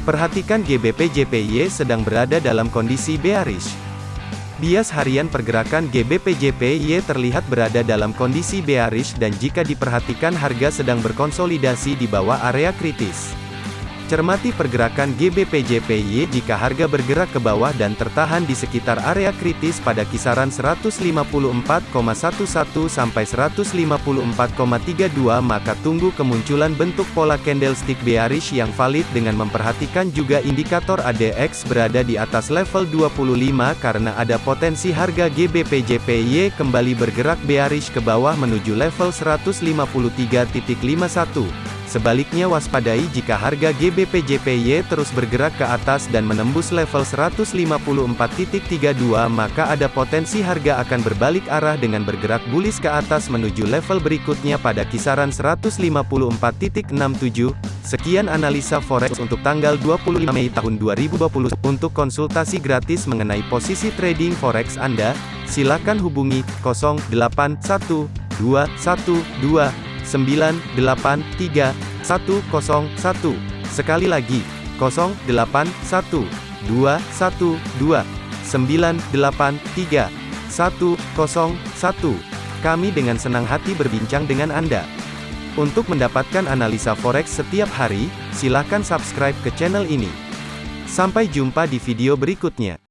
Perhatikan GBP JPY sedang berada dalam kondisi bearish. Bias harian pergerakan GBP JPY terlihat berada dalam kondisi bearish dan jika diperhatikan harga sedang berkonsolidasi di bawah area kritis. Cermati pergerakan GBP/JPY jika harga bergerak ke bawah dan tertahan di sekitar area kritis pada kisaran 154,11 sampai 154,32 maka tunggu kemunculan bentuk pola candlestick bearish yang valid dengan memperhatikan juga indikator ADX berada di atas level 25 karena ada potensi harga GBP/JPY kembali bergerak bearish ke bawah menuju level 153.51. Sebaliknya waspadai jika harga GBP JPY terus bergerak ke atas dan menembus level 154.32 maka ada potensi harga akan berbalik arah dengan bergerak bullish ke atas menuju level berikutnya pada kisaran 154.67. Sekian analisa forex untuk tanggal 25 Mei tahun 2020. Untuk konsultasi gratis mengenai posisi trading forex Anda, silakan hubungi 081212 983 101. Sekali lagi, 081 212 983 101. Kami dengan senang hati berbincang dengan Anda. Untuk mendapatkan analisa forex setiap hari, silakan subscribe ke channel ini. Sampai jumpa di video berikutnya.